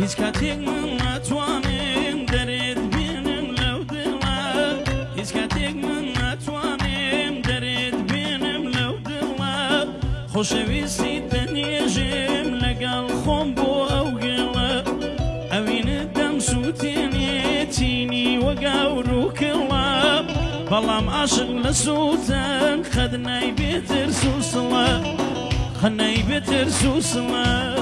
هیچ کاتێک من ناتوانێن دەرێت بێنم لەو دڵە هیچ کاتێک من ناتوانێم دەرێت بێنم لەو دڵە خۆشەویستی دەنێژێم لەگەڵ خۆم بۆ ئەو گەڵە ئەوینە دەم سووتێنێتینی وەگەور و کڵە بەڵام عاشق لە سووتەن خەدنای بێتر سووسڵە خەنەی بێتر سووسڵە